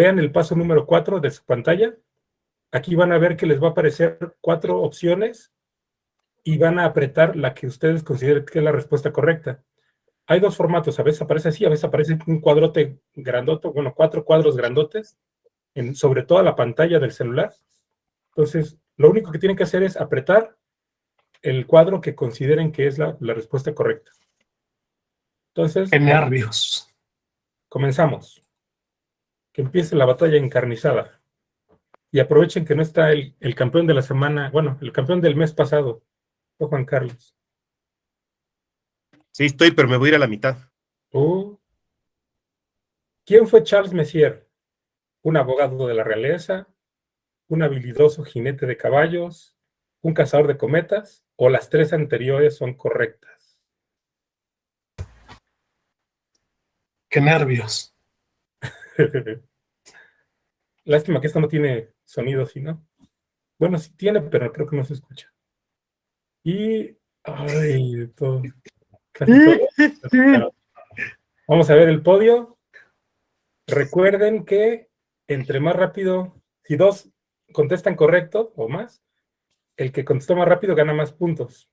vean el paso número 4 de su pantalla. Aquí van a ver que les va a aparecer cuatro opciones y van a apretar la que ustedes consideren que es la respuesta correcta. Hay dos formatos, a veces aparece así, a veces aparece un cuadrote grandote, bueno, cuatro cuadros grandotes en, sobre toda la pantalla del celular. Entonces, lo único que tienen que hacer es apretar el cuadro que consideren que es la, la respuesta correcta. Entonces... ¡Qué nervios! Comenzamos. Que empiece la batalla encarnizada. Y aprovechen que no está el, el campeón de la semana, bueno, el campeón del mes pasado, Juan Carlos. Sí, estoy, pero me voy a ir a la mitad. Uh. ¿Quién fue Charles Messier? ¿Un abogado de la realeza? ¿Un habilidoso jinete de caballos? ¿Un cazador de cometas? ¿O las tres anteriores son correctas? ¡Qué nervios! Lástima que esto no tiene sonido, ¿sí no? Bueno, sí tiene, pero creo que no se escucha. Y... Ay, todo. Vamos a ver el podio. Recuerden que entre más rápido, si dos contestan correcto o más, el que contestó más rápido gana más puntos.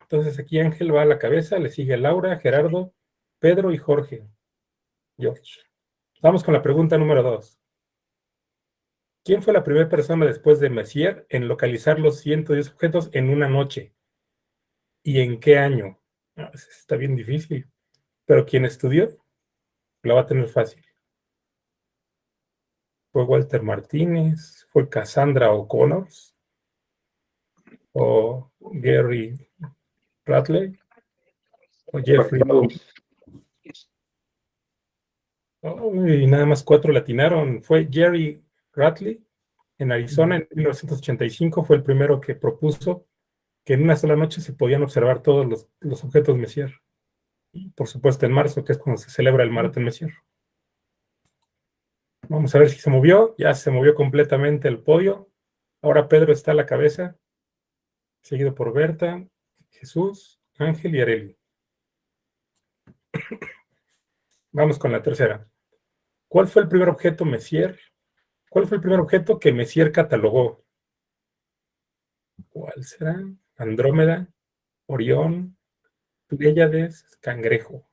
Entonces aquí Ángel va a la cabeza, le sigue Laura, Gerardo, Pedro y Jorge. George. Vamos con la pregunta número dos. ¿Quién fue la primera persona después de Messier en localizar los 110 objetos en una noche? ¿Y en qué año? Ah, está bien difícil. Pero quien estudió, lo va a tener fácil. Fue Walter Martínez, fue Cassandra O'Connor, o Gary Ratley, o Jeffrey. y nada más cuatro latinaron. Fue Jerry Ratley en Arizona en 1985, fue el primero que propuso que en una sola noche se podían observar todos los, objetos Messier. Y por supuesto en marzo, que es cuando se celebra el Maratón Messier. Vamos a ver si se movió. Ya se movió completamente el podio. Ahora Pedro está a la cabeza, seguido por Berta, Jesús, Ángel y Areli. Vamos con la tercera. ¿Cuál fue el primer objeto Messier? ¿Cuál fue el primer objeto que Messier catalogó? ¿Cuál será? Andrómeda, Orión, Pléyades, Cangrejo.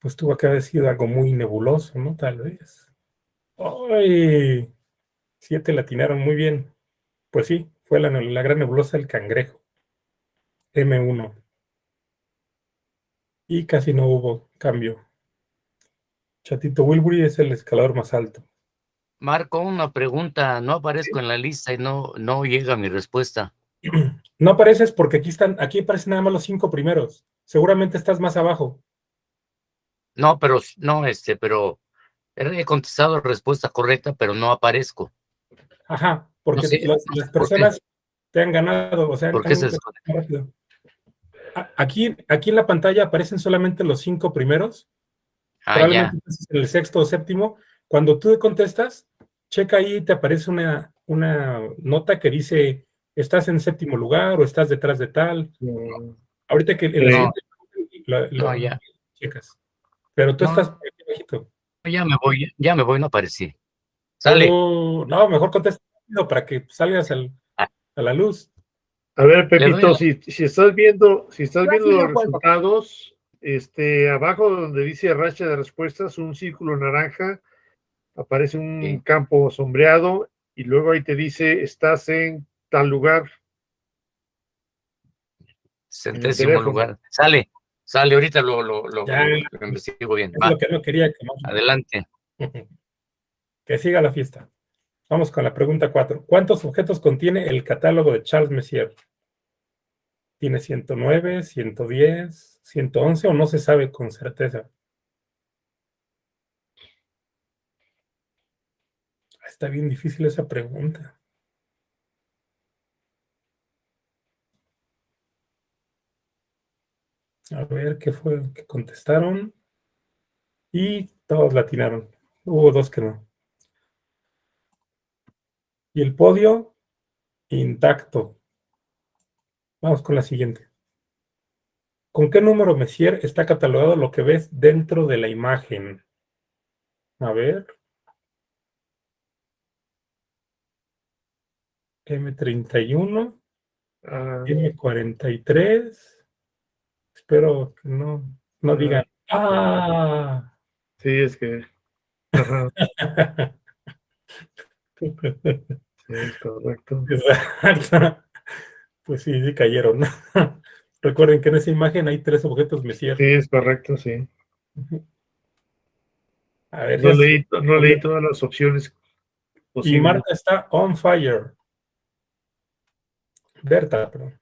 Pues tuvo que haber sido algo muy nebuloso, ¿no? Tal vez. ¡Ay! Siete latinaron muy bien. Pues sí, fue la, la gran nebulosa del cangrejo. M1. Y casi no hubo cambio. Chatito Wilbury es el escalador más alto. Marco, una pregunta. No aparezco en la lista y no, no llega mi respuesta. No apareces porque aquí están, aquí aparecen nada más los cinco primeros. Seguramente estás más abajo. No, pero, no, este, pero he contestado la respuesta correcta, pero no aparezco. Ajá, porque las, personas te han ganado, o sea, ¿Por qué se Aquí, aquí en la pantalla aparecen solamente los cinco primeros. Ah, Probablemente en el sexto o séptimo. Cuando tú contestas, checa ahí, te aparece una, una nota que dice, estás en séptimo lugar o estás detrás de tal. Ahorita que el, lo, ya. checas. Pero tú estás bajito. Ya me voy, ya me voy, no aparecí. Sale. no, mejor contesta para que salgas ah. a la luz. A ver, Pepito, si, si, estás viendo, si estás viendo los resultados, este, abajo donde dice racha de respuestas, un círculo naranja, aparece un campo sombreado y luego ahí te dice, estás en tal lugar. Centésimo lugar. Sale, sale, ahorita lo, lo, lo, investigo bien. lo que no quería que Adelante. que siga la fiesta. Vamos con la pregunta 4. ¿Cuántos objetos contiene el catálogo de Charles Messier? ¿Tiene 109, 110, 111 o no se sabe con certeza? Está bien difícil esa pregunta. A ver qué fue que contestaron. Y todos latinaron. Hubo dos que no. Y el podio intacto. Vamos con la siguiente. ¿Con qué número, Messier, está catalogado lo que ves dentro de la imagen? A ver. M31, Ah, M43. Espero que no, no Ah. digan. ¡Ah! sí, es que. Sí, es correcto. Pues sí, sí cayeron. Recuerden que en esa imagen hay tres objetos Messier. Sí, es correcto, sí. A ver, No ya leí, no leí todas las opciones Y posibles. Marta está on fire. Berta, perdón.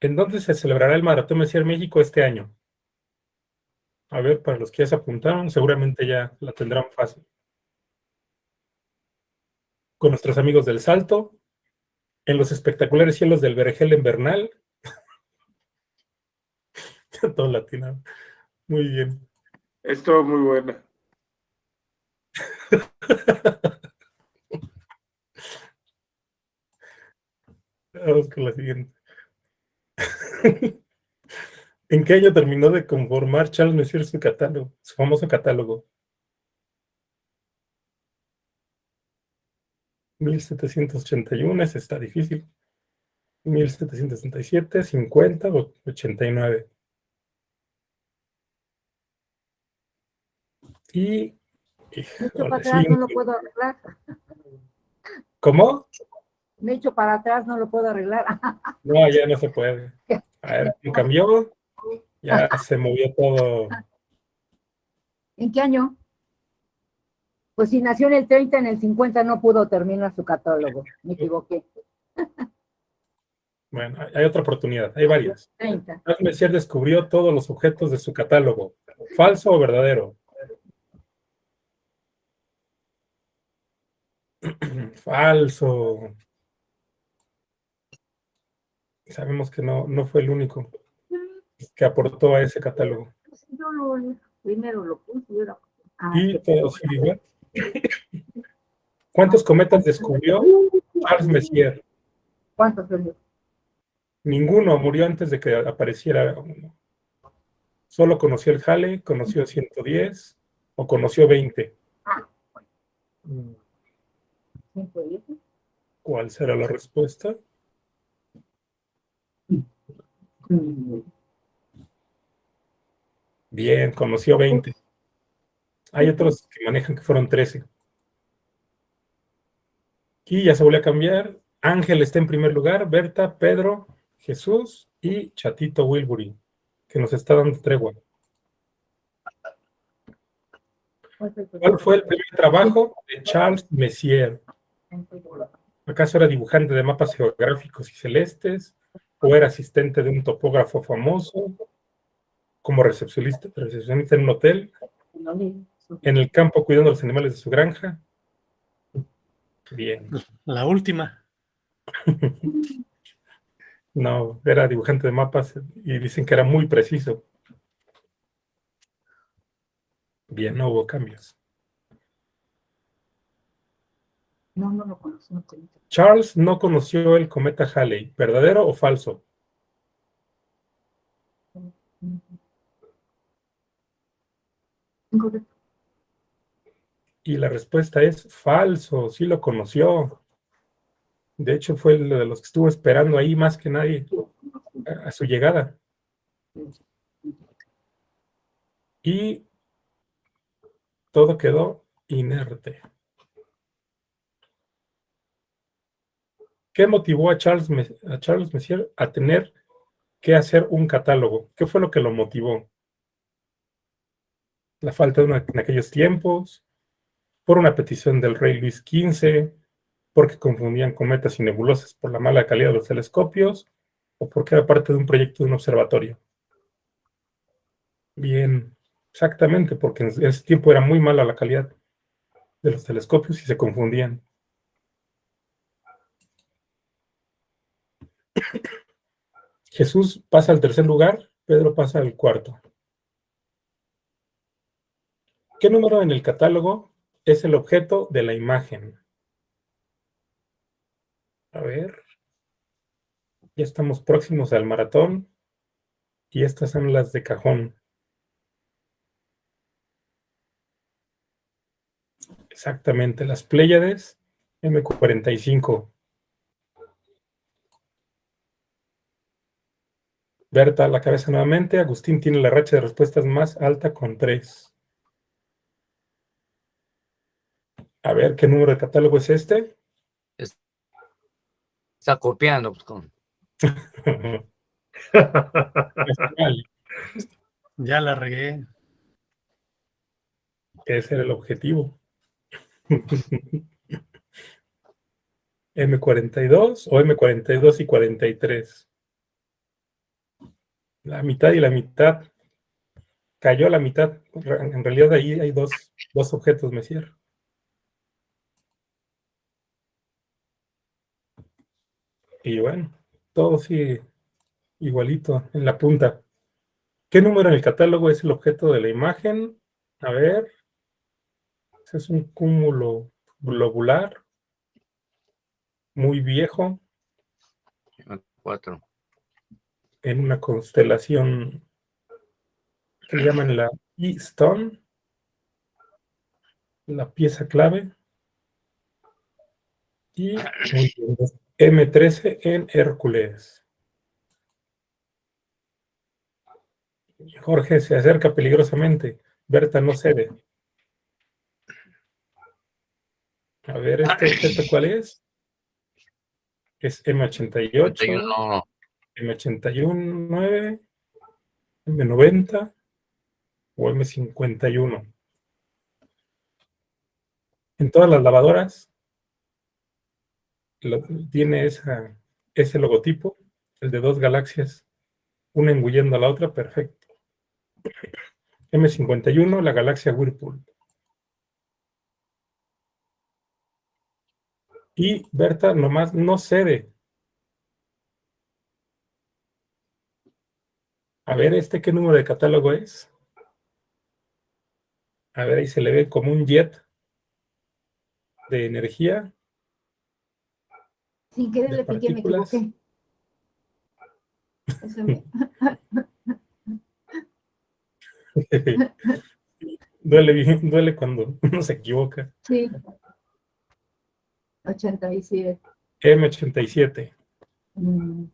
¿En dónde se celebrará el Maratón Messier México este año? A ver, para los que ya se apuntaron, seguramente ya la tendrán fácil. Con nuestros amigos del Salto, en los espectaculares cielos del Vergel en Bernal. Todo latino. Muy bien. Estuvo muy buena. Vamos con la siguiente. ¿En qué año terminó de conformar Charles Messier su catálogo, su famoso catálogo? 1781, ese está difícil. 1767, 50 o 89. Y. Híjole, para atrás, sí, no lo puedo arreglar. ¿Cómo? Me echo para atrás, no lo puedo arreglar. No, ya no se puede. A ver, cambió. Ya se movió todo. ¿En qué año? Pues si nació en el 30, en el 50 no pudo terminar su catálogo. Me equivoqué. Bueno, hay- otra oportunidad, hay varias. 30. Charles Messier descubrió todos los objetos de su catálogo. ¿Falso o verdadero? Falso. Sabemos que no, no fue el único que aportó a ese catálogo. Yo lo, primero lo puse y ahora- Ah, Y todo sigue igual. ¿Cuántos cometas descubrió Charles Messier? ¿Cuántos? Ninguno murió antes de que apareciera uno. Solo conoció el Halley, conoció 110 o conoció 20. Mm, ¿Cinco y eso? ¿Cuál será la respuesta? Bien, conoció 20. Hay otros que manejan que fueron 13. Y ya se volvió a cambiar. Ángel está en primer lugar, Berta, Pedro, Jesús y Chatito Wilbury, que nos está dando tregua. ¿Cuál fue el primer trabajo de Charles Messier? ¿Acaso era dibujante de mapas geográficos y celestes? ¿O era asistente de un topógrafo famoso? ¿Como recepcionista, recepcionista en un hotel? ¿En el campo cuidando los animales de su granja? Bien. La última. No, era dibujante de mapas y dicen que era muy preciso. Bien, no hubo cambios. No, no lo conozco. no. Charles no conoció el cometa Halley, ¿verdadero o falso? Y la respuesta es falso, sí lo conoció. De hecho, fue el de los que estuvo esperando ahí más que nadie a, a su llegada. Y todo quedó inerte. ¿Qué motivó a Charles, a Charles Messier a tener que hacer un catálogo? ¿Qué fue lo que lo motivó? La falta de una en aquellos tiempos, por una petición del rey Luis XV, porque confundían cometas y nebulosas por la mala calidad de los telescopios, o porque era parte de un proyecto de un observatorio. Bien, exactamente, porque en ese tiempo era muy mala la calidad de los telescopios y se confundían. Jesús pasa al tercer lugar, Pedro pasa al cuarto. ¿Qué número en el catálogo es el objeto de la imagen? A ver. Ya estamos próximos al maratón. Y estas son las de cajón. Exactamente, las Pléyades M45. Berta la cabeza nuevamente. Agustín tiene la racha de respuestas más alta con 3. A ver, ¿qué número de catálogo es este? Está copiando. Pues, ya la regué. Ese era el objetivo. M42 o M42 y 43. La mitad y la mitad. Cayó la mitad. En realidad ahí hay dos, dos objetos, Messier. Y bueno, todo sigue igualito en la punta. ¿Qué número en el catálogo es el objeto de la imagen? A ver. es un cúmulo globular. Muy viejo. Cuatro en una constelación que llaman la E-Stone, la pieza clave, y M13 en Hércules. Jorge se acerca peligrosamente. Berta no cede. A ver, ¿este, este cuál es? Es M88. M81, M90 o M51. En todas las lavadoras tiene ese logotipo, el de dos galaxias, una engullendo a la otra, perfecto. M51, la galaxia Whirlpool. Y Berta nomás no cede, A ver, ¿este qué número de catálogo es? A ver, ahí se le ve como un jet de energía. Sin querer le piqué, me equivoqué. duele, duele cuando uno se equivoca. Sí. 87. M87. Mm.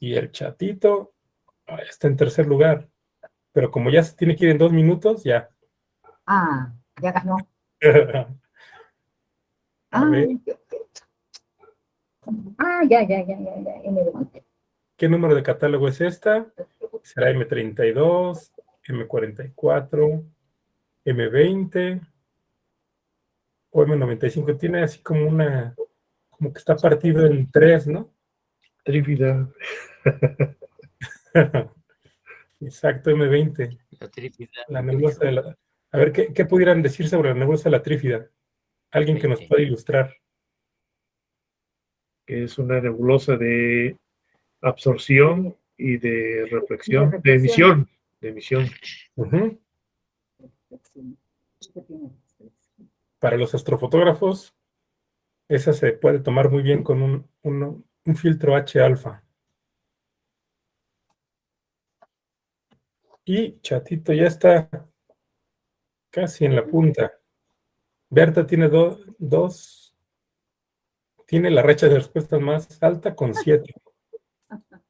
Y el chatito está en tercer lugar. Pero como ya se tiene que ir en dos minutos, ya. Ah, ya ganó. ah, ah, ya, ya, ya, ya, ya, ¿Qué número de catálogo es esta? Será M32, M44, M20 o M95. Tiene así como una, como que está partido en tres, ¿no? Trífida. Exacto, M20. La nebulosa de la... A ver, ¿qué, pudieran decir sobre la nebulosa de la trífida? Alguien que nos pueda ilustrar. Es una nebulosa de absorción y de reflexión, de, emisión. De emisión. Para los astrofotógrafos, esa se puede tomar muy bien con un, un filtro H-alfa. Y Chatito ya está casi en la punta. Berta tiene dos, tiene la racha de respuestas más alta con siete.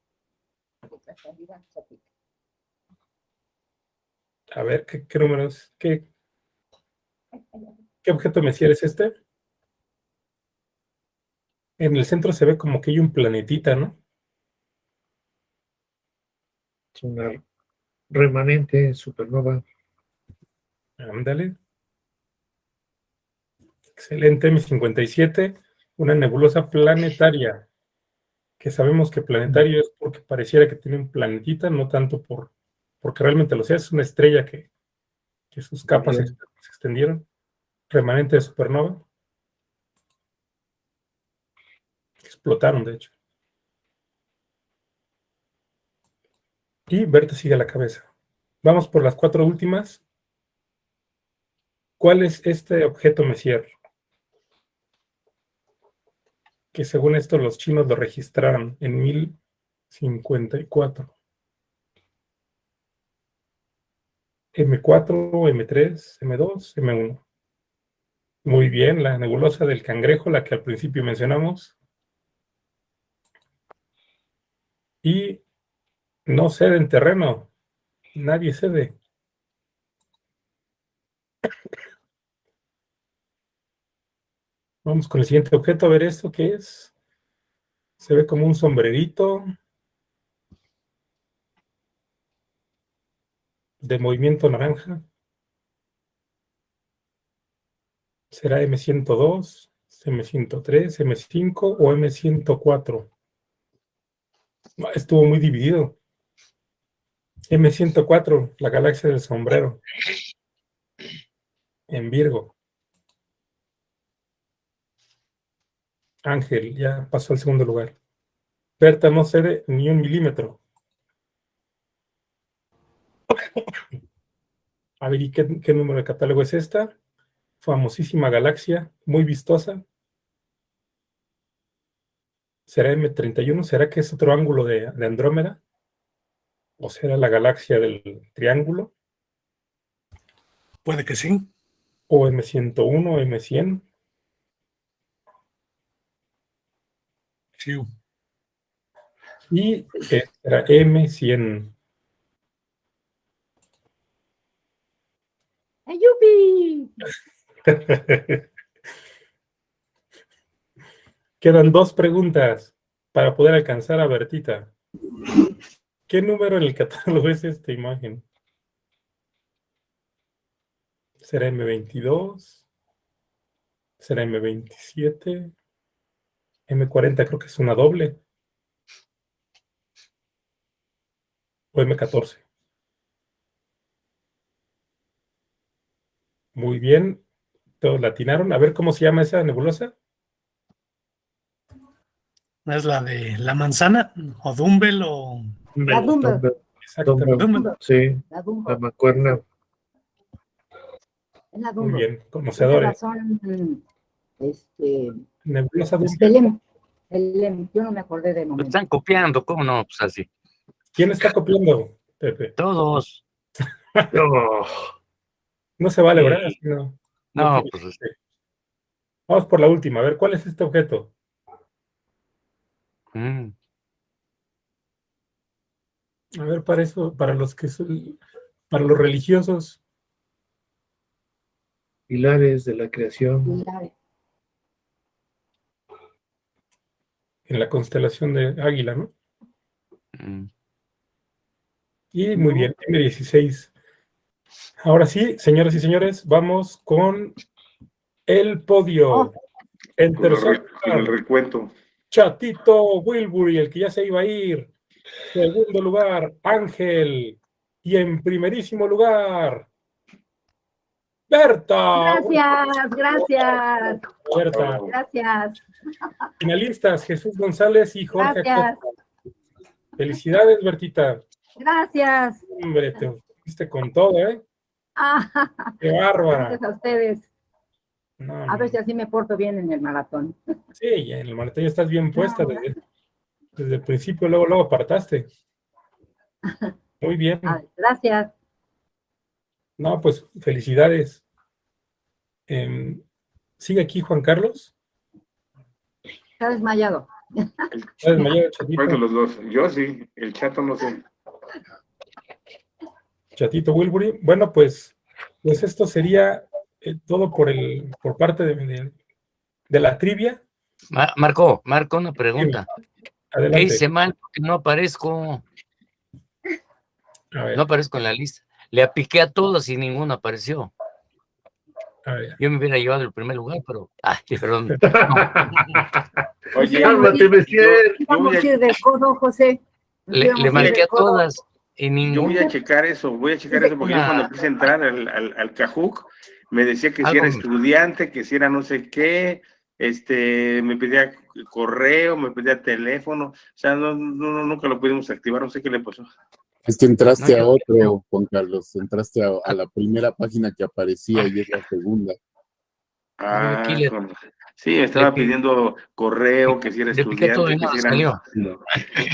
A ver, ¿qué, qué números? ¿Qué, ¿Qué objeto Messier es este? En el centro se ve como que hay un planetita, ¿no? Es una remanente supernova. Ándale. Excelente, M57, una nebulosa planetaria, que sabemos que planetario es porque pareciera que tiene un planetita, no tanto por porque realmente lo sea, es una estrella que, sus capas se, extendieron. Remanente de supernova. Explotaron, de hecho. Y Berta sigue a la cabeza. Vamos por las cuatro últimas. ¿Cuál es este objeto Messier? Que según esto los chinos lo registraron en 54. M4, M3, M2, M1. Muy bien, la nebulosa del cangrejo, la que al principio mencionamos. Y no cede en terreno. Nadie cede. Vamos con el siguiente objeto a ver esto qué es. Se ve como un sombrerito. De movimiento naranja. ¿Será M102, M103, M5 o M104? Estuvo muy dividido. M104, la galaxia del sombrero. En Virgo. Ángel ya pasó al segundo lugar. Berta no cede ni un milímetro. A ver, ¿y qué, qué número de catálogo es esta? Famosísima galaxia, muy vistosa. ¿Será M31? ¿Será que es otro ángulo de, de Andrómeda? ¿O será la galaxia del triángulo? Puede que sí. ¿O M101, M100? Y era M100. ¡Yupi! Quedan dos preguntas para poder alcanzar a Bertita. ¿Qué número en el catálogo es esta imagen? ¿Será M22? ¿Será M27? M40 creo que es una doble. O M14. Muy bien. Todos latinaron. A ver cómo se llama esa nebulosa. Es la de la manzana, o Dumbbell, o... La Dumbbell. Exactamente. Dumbbell. Sí, La la. Es la Muy bien. Conocedores. razón, este, Nebulosa el Dumbbell. Lem. Yo no me acordé de Lo momento. están copiando, ¿cómo no? Pues así. ¿Quién está copiando, Pepe? Todos. No, No se vale, Sí. ¿verdad? No. No, tiene pues chiste. Vamos por la última. A ver, ¿cuál es este objeto? mm, A ver, para eso, para los que son, para los religiosos, pilares de la creación. Pilares. En la constelación de Águila, ¿no? mm. Y muy bien, M16. Ahora sí, señoras y señores, vamos con el podio. Oh. Con, el tercer el recuento. Chatito Wilbury, el que ya se iba a ir. Segundo lugar, Ángel. Y en primerísimo lugar, Berta. Gracias, gracias, Berta. gracias, Finalistas, Jesús González y Jorge gracias. Felicidades, Bertita. gracias. Hombre, te fuiste con todo, ¿eh? Ah, Qué bárbara. gracias a ustedes. No, A no. ver si así me porto bien en el maratón. Sí, en el maratón ya estás bien puesta No, desde, desde el principio, luego, luego apartaste. Muy bien. Gracias. No, pues felicidades. Em, ¿Sigue aquí Juan Carlos? Está desmayado. ¿Está desmayado, Chatito? ¿Cuál de los dos? Yo sí, el chato no sé. Chatito Wilbury. Bueno, pues, pues esto sería eh, todo por el, por parte de, de- de la trivia. Ma- Marco, Marco, una pregunta. ¿Qué hice mal? Porque no aparezco, A ver, no aparezco en la lista. Le apiqué a todos y ninguno apareció. a ver. Yo me hubiera llevado el primer lugar, pero, ay, perdón. Oye, Cálmate, Messier. yo Vamos a- ir de codo, José. Le, le marqué a todas y Yo ninguno. voy a checar eso, voy a checar eso porque yo Ah. cuando quise entrar al, al, al Cajuc, me decía que si Algo era estudiante, que si era no sé qué, este, me pedía correo, me pedía teléfono, o sea, no, no, no, nunca lo pudimos activar, no sé qué le pasó. Es que entraste No, a otro, Juan Carlos. Entraste a, a la primera página que aparecía y es la segunda. Ah, le- Sí, estaba pidiendo correo, que si era estudiante, que nada si era... salió.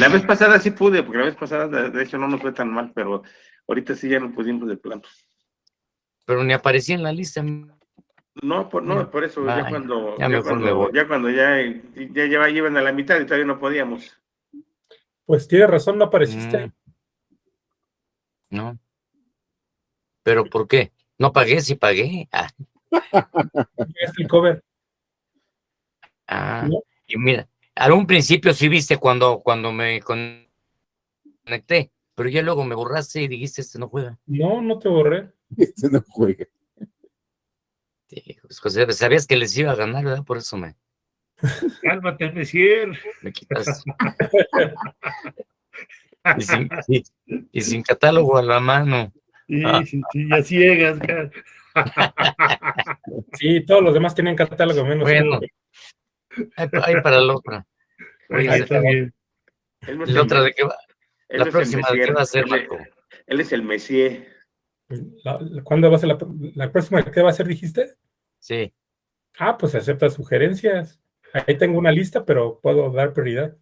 La vez pasada sí pude, porque la vez pasada de hecho no nos fue tan mal, pero ahorita sí ya no pudimos de plano. Pero ni aparecía en la lista. No, por, no, por eso, ya cuando, ya ya, cuando, ya cuando ya, ya lleva- llevan a la mitad y todavía no podíamos. Pues tiene razón, no apareciste. Mm. No. ¿Pero por qué? No pagué, sí pagué. Ah, Es el cover. ah. No. Y mira, a un principio sí viste cuando, cuando me con- conecté, pero ya luego me borraste y dijiste, este no juega. No, no te borré. Este no juega. Sí, pues, José, sabías que les iba a ganar, ¿verdad? Por eso me, Cálmate, Messier. me quitas. y, sin, y- y sin catálogo a la mano. Sí, Ah. sí, sí, ya ciegas. Sí, todos los demás tenían catálogo menos. Bueno. Hay, hay para la otra. Oye, Ahí está bien. Él no es ¿La el otra de qué va? él La próxima, ¿de qué va a ser, él, Marco? él es el Messier. La- ¿Cuándo va a ser la, la próxima? ¿Qué va a ser, dijiste? Sí. Ah, pues acepta sugerencias. Ahí tengo una lista, pero puedo dar prioridad.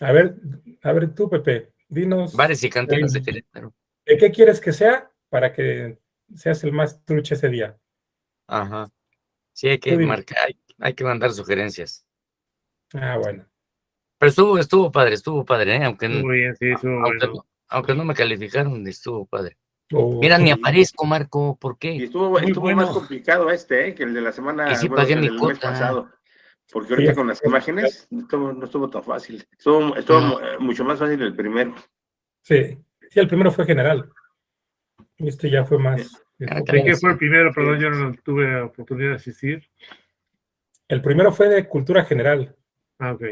A ver, a ver tú, Pepe, dinos Bares y cantinas de Querétaro. de qué quieres que sea para que seas el más truche ese día. Ajá. Sí, hay que marcar, hay, hay que mandar sugerencias. Ah, bueno. Pero estuvo, estuvo padre, estuvo padre, ¿eh? aunque, Muy bien, sí, eso aunque, bueno. no- aunque no me calificaron, estuvo padre. Mira, ni aparezco, Marco, ¿por Y qué? estuvo, Muy estuvo bueno. más complicado este, ¿eh? que el de la semana, Y sí bueno, pagué mi mes cuota. pasado. Porque ahorita con las imágenes no estuvo, no estuvo tan fácil. Estuvo, estuvo No. mu- eh, mucho más fácil el primero. Sí, sí, el primero fue general. Este ya fue más. Ah, ¿De caray, qué fue el primero? Perdón, yo no tuve oportunidad de asistir. El primero fue de cultura general. Ah, ok.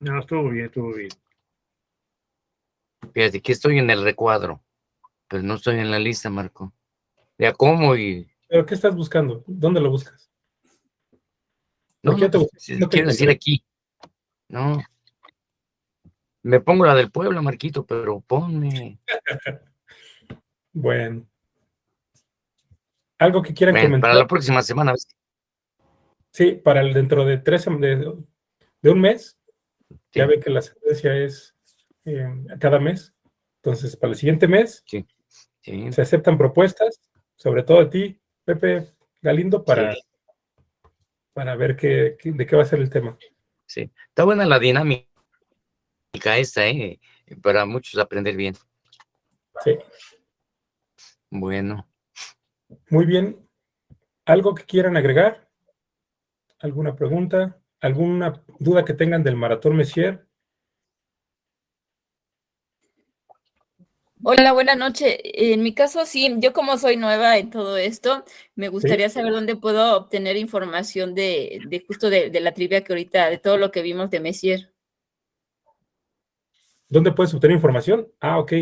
No, estuvo bien, estuvo bien. Fíjate, que estoy en el recuadro, pero no estoy en la lista, Marco. Ya como y... ¿Pero qué estás buscando? ¿Dónde lo buscas? No, ¿Por qué no, te pues, No te quiero decir aquí. No. Me pongo la del pueblo, Marquito, pero ponme. Bueno. ¿Algo que quieran Bueno, comentar? para la próxima semana. Sí, para el dentro de tres de, de un mes. Ya ve que la sentencia es eh, cada mes. Entonces, para el siguiente mes Sí. se aceptan propuestas, sobre todo de ti, Pepe Galindo, para, Sí. para ver qué, qué- de qué va a ser el tema. Sí, está buena la dinámica esta, ¿eh? Para muchos aprender bien. Sí, Bueno, muy bien. ¿Algo que quieran agregar? ¿Alguna pregunta? ¿Alguna duda que tengan del Maratón Messier? Hola, buenas noches. En mi caso, sí, yo como soy nueva en todo esto, me gustaría saber dónde puedo obtener información de, de justo de, de la trivia que ahorita, de todo lo que vimos de Messier. ¿Dónde puedes obtener información? Ah, ok.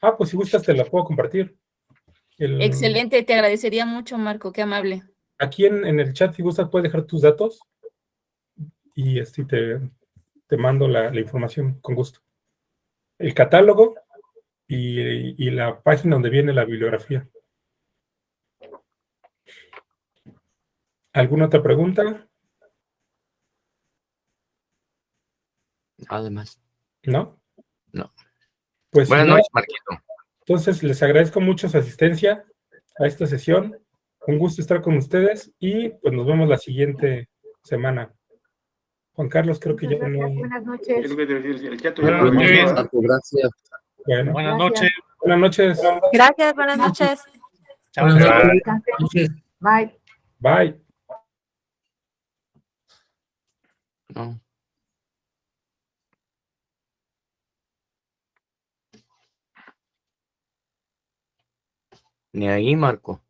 Ah, pues si gustas te la puedo compartir. El- Excelente, te agradecería mucho, Marco, qué amable. Aquí en, en el chat, si gustas, puedes dejar tus datos y así te, te mando la, la información con gusto. El catálogo y, y la página donde viene la bibliografía. ¿Alguna otra pregunta? además. ¿No? No. Pues Buenas no, noches, Marquito. entonces les agradezco mucho su asistencia a esta sesión. Un gusto estar con ustedes y pues nos vemos la siguiente semana. Juan Carlos, creo que ya no. gracias, buenas Es noches. Buenas noches. gracias. Bueno, Buenas Gracias. noches. buenas noches. Gracias, buenas noches. Chao. Bye. Bye. No. Ni ahí, Marco.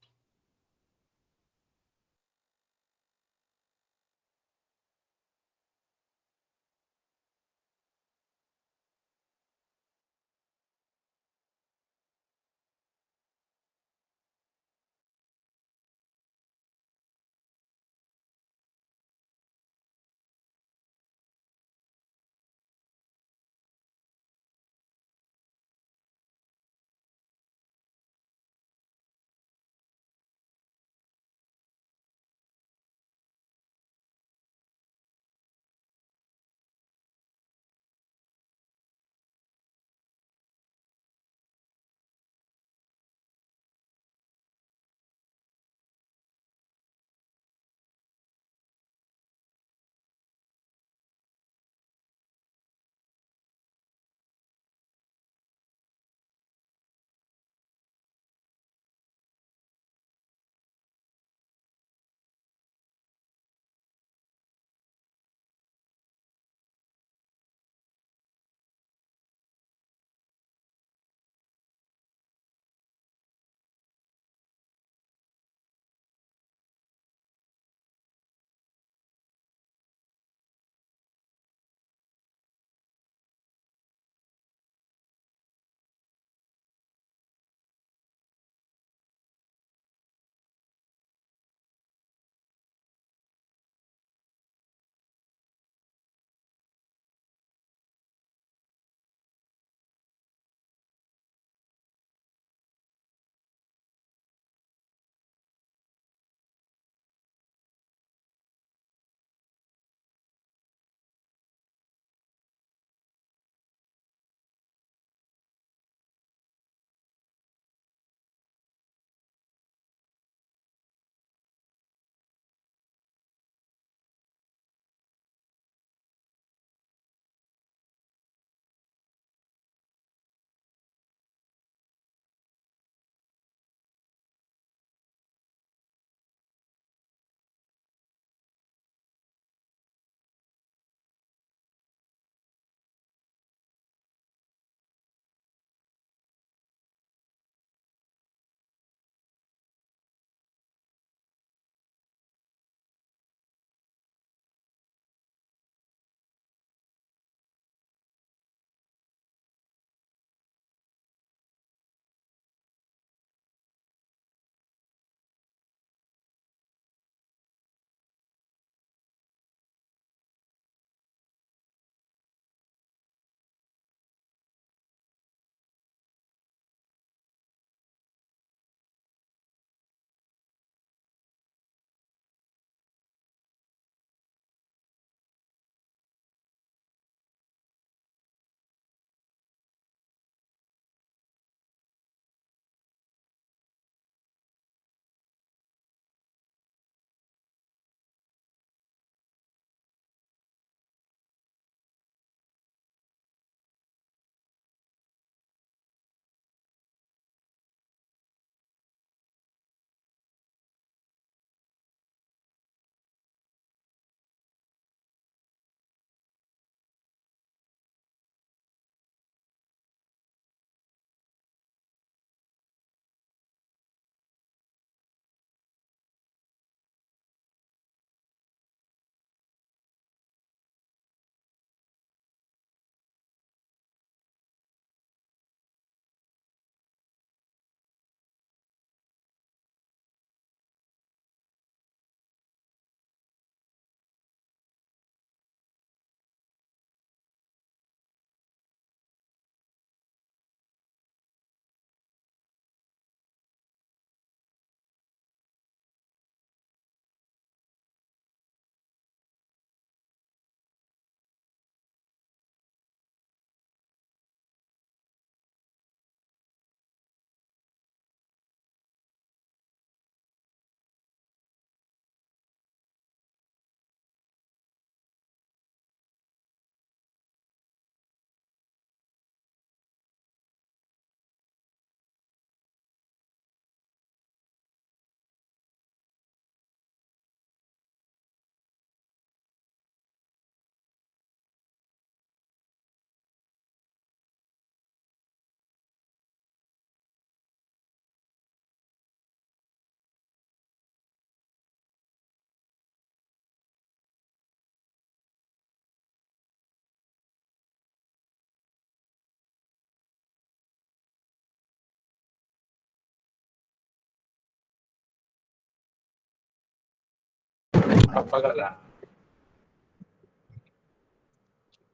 Apaga la,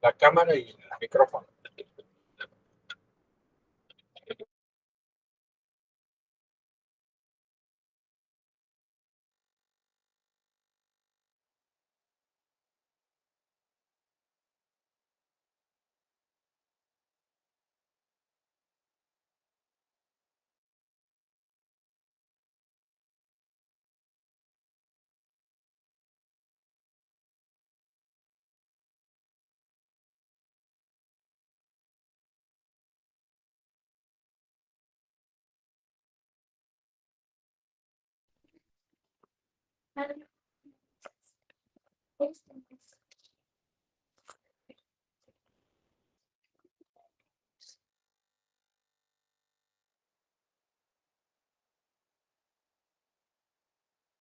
la cámara y el micrófono. Este.